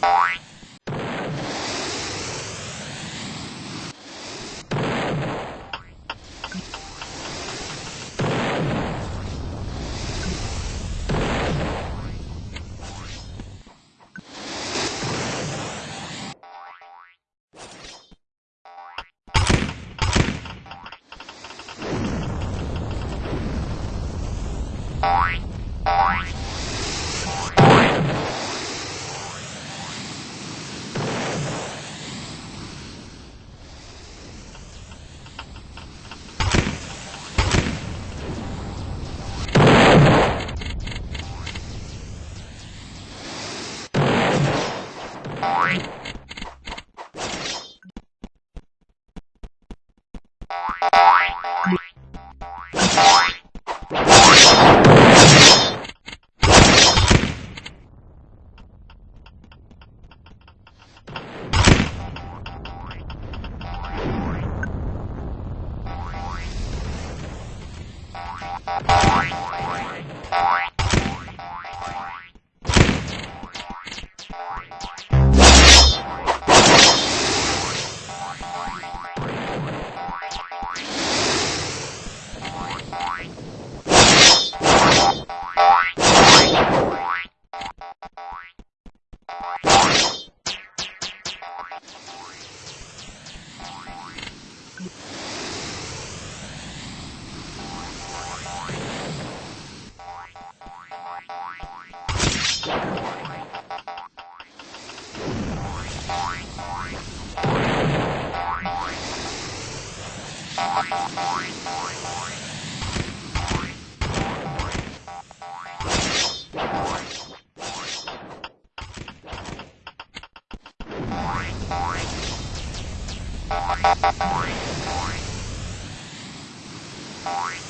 Bye. Boing.